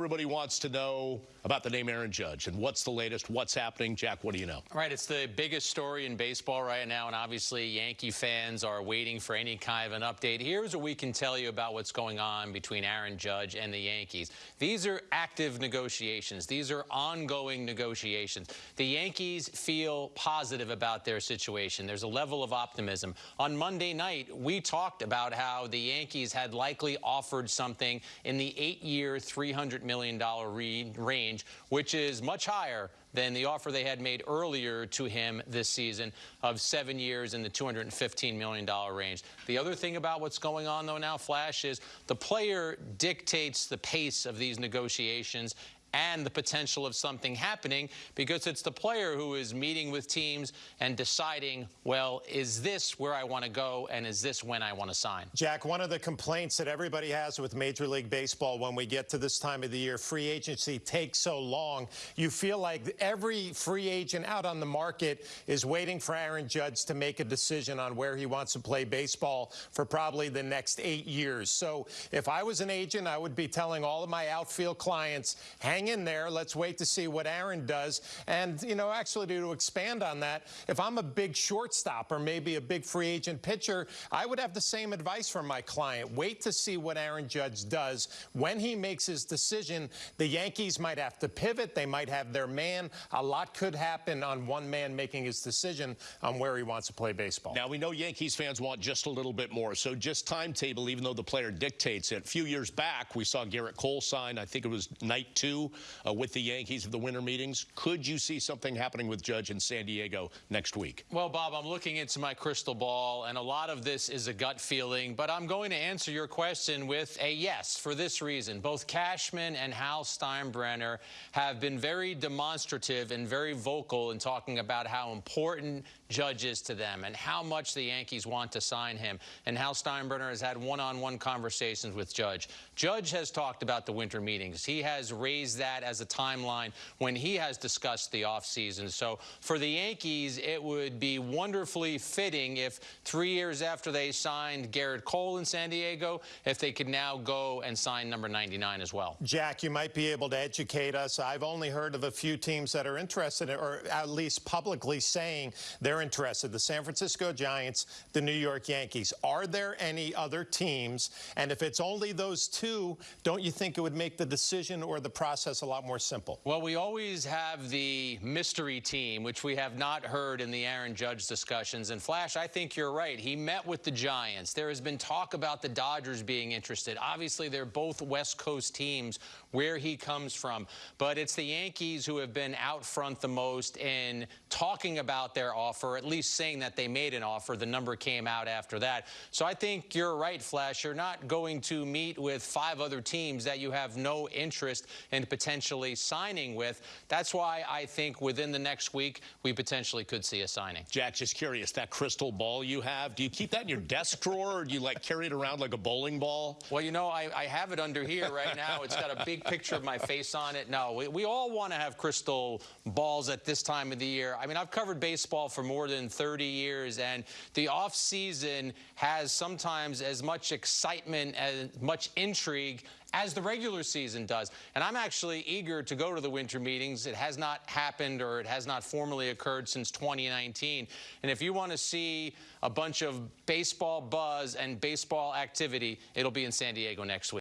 everybody wants to know about the name Aaron Judge and what's the latest, what's happening. Jack, what do you know? Right, it's the biggest story in baseball right now, and obviously Yankee fans are waiting for any kind of an update. Here's what we can tell you about what's going on between Aaron Judge and the Yankees. These are active negotiations. These are ongoing negotiations. The Yankees feel positive about their situation. There's a level of optimism. On Monday night, we talked about how the Yankees had likely offered something in the eight-year, $300 million range range, which is much higher than the offer they had made earlier to him this season of seven years in the $215 million range. The other thing about what's going on, though, now, Flash, is the player dictates the pace of these negotiations and the potential of something happening because it's the player who is meeting with teams and deciding, well, is this where I want to go and is this when I want to sign? Jack, one of the complaints that everybody has with Major League Baseball when we get to this time of the year, free agency takes so long. You feel like every free agent out on the market is waiting for Aaron Judge to make a decision on where he wants to play baseball for probably the next eight years. So if I was an agent, I would be telling all of my outfield clients, hang hang in there. Let's wait to see what Aaron does. And, you know, actually to expand on that, if I'm a big shortstop or maybe a big free agent pitcher, I would have the same advice from my client. Wait to see what Aaron Judge does. When he makes his decision, the Yankees might have to pivot. They might have their man. A lot could happen on one man making his decision on where he wants to play baseball. Now, we know Yankees fans want just a little bit more. So just timetable, even though the player dictates it. A few years back, we saw Gerrit Cole sign, I think it was night two uh, with the Yankees of the winter meetings. Could you see something happening with Judge in San Diego next week? Well, Bob, I'm looking into my crystal ball, and a lot of this is a gut feeling, but I'm going to answer your question with a yes for this reason. Both Cashman and Hal Steinbrenner have been very demonstrative and very vocal in talking about how important Judge is to them and how much the Yankees want to sign him. And Hal Steinbrenner has had one-on-one -on -one conversations with Judge. Judge has talked about the winter meetings. He has raised that as a timeline when he has discussed the offseason. So for the Yankees, it would be wonderfully fitting if three years after they signed Gerrit Cole in San Diego, if they could now go and sign number 99 as well. Jack, you might be able to educate us. I've only heard of a few teams that are interested, or at least publicly saying they're interested. The San Francisco Giants, the New York Yankees. Are there any other teams? And if it's only those two, don't you think it would make the decision or the process process a lot more simple? Well, we always have the mystery team, which we have not heard in the Aaron Judge discussions. And Flash, I think you're right. He met with the Giants. There has been talk about the Dodgers being interested. Obviously, they're both West Coast teams where he comes from. But it's the Yankees who have been out front the most in talking about their offer, at least saying that they made an offer. The number came out after that. So I think you're right, Flash. You're not going to meet with five other teams that you have no interest in potentially signing with. That's why I think within the next week, we potentially could see a signing. Jack, just curious, that crystal ball you have, do you keep that in your desk drawer or do you like carry it around like a bowling ball? Well, you know, I, I have it under here right now. It's got a big picture of my face on it. No, we, we all want to have crystal balls at this time of the year. I mean, I've covered baseball for more than 30 years, and the off season has sometimes as much excitement, as much intrigue as the regular season does. And I'm actually eager to go to the winter meetings. It has not happened or it has not formally occurred since 2019. And if you want to see a bunch of baseball buzz and baseball activity, it'll be in San Diego next week.